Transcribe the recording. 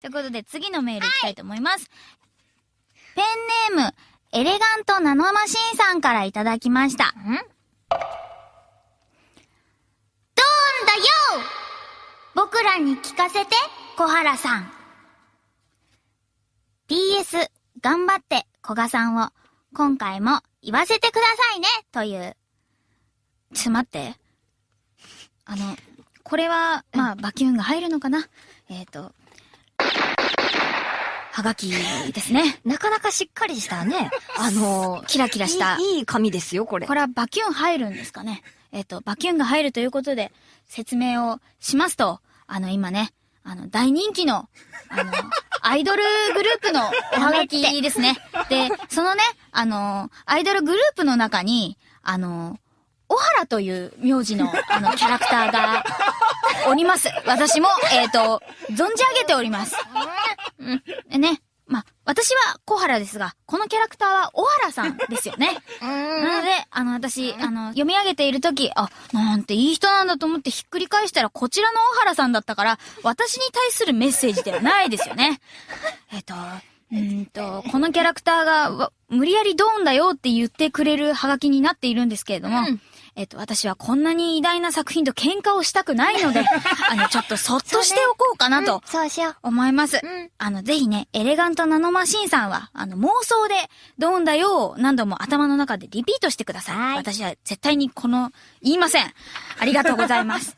ということで、次のメールいきたいと思います。ペンネーム、エレガントナノマシンさんからいただきました。んドーンだよ僕らに聞かせて、小原さん。PS、頑張って、小賀さんを、今回も言わせてくださいね、という。ちょっと待って。あの、これは、まあ、バキュンが入るのかな？えっ、と、はがきですね。なかなかしっかりしたね。あの、キラキラした。いい紙ですよ、これ。これはバキュン入るんですかねえっ、と、バキュンが入るということで、説明をしますと、あの、今ね、あの、大人気の、あの、アイドルグループのおはがきですね。で、そのね、あの、アイドルグループの中に、あの、小原という名字の、あの、キャラクターが、おります。私も、えっ、と、存じ上げております。うん。ね。まあ、私は小原ですが、このキャラクターは小原さんですよね。なので、あの、私、あの、読み上げているとき、あ、なんていい人なんだと思ってひっくり返したら、こちらの小原さんだったから、私に対するメッセージではないですよね。えっと、うーんと、このキャラクターが、わ無理やりドーンだよって言ってくれるハガキになっているんですけれども、うんえっと、私はこんなに偉大な作品と喧嘩をしたくないので、あの、ちょっとそっとしておこうかなとそうしよう。思います。うんあの、ぜひね、エレガントナノマシンさんは、あの、妄想で、ドーンだよを何度も頭の中でリピートしてください。はい私は絶対にこの、言いません。ありがとうございます。